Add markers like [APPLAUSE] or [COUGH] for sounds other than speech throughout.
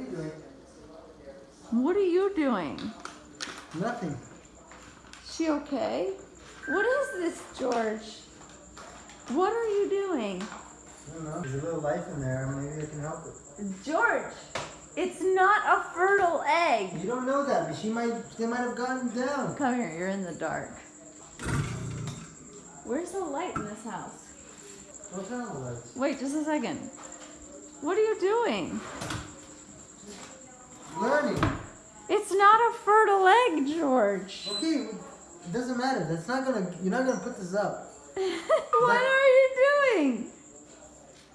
are you doing? What are you doing? Nothing. She okay? What is this, George? What are you doing? I don't know. There's a little life in there. Maybe I can help it. George, it's not a fertile egg. You don't know that, but she might. They might have gone down. Come here, you're in the dark. Where's the light in this house? What kind of lights? Wait, just a second. What are you doing? Learning. It's not a George. Okay, it doesn't matter. That's not gonna. You're not gonna put this up. [LAUGHS] what are you doing?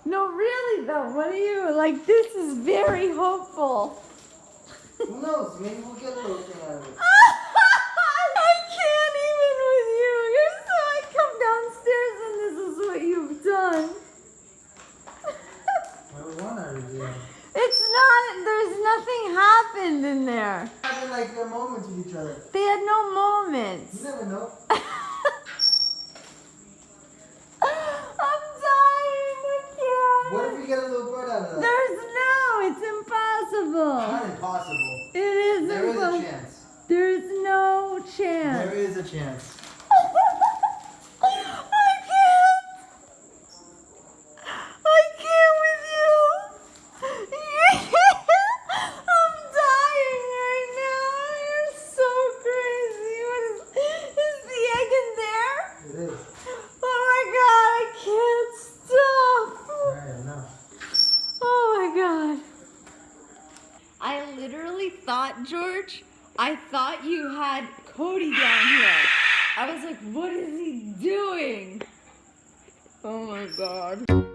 No, really though, what are you? Like, this is very hopeful. Who knows? Maybe we'll get a little thing out of it. [LAUGHS] Ah! Not. There's nothing happened in there. Having like their moments with each other. They had no moments. You never know. [LAUGHS] I'm dying. I can't. What if we get a little bird out of that? There's no. It's impossible. Not impossible. It is There is a chance. There's no chance. There is a chance. I can't. I can't with you. I'm dying right now. You're so crazy. What is, is the egg in there? It is. Oh my god, I can't stop. Alright, enough. Oh my god. I literally thought, George, I thought you had Cody down here. I was like, what is he doing? Oh my god.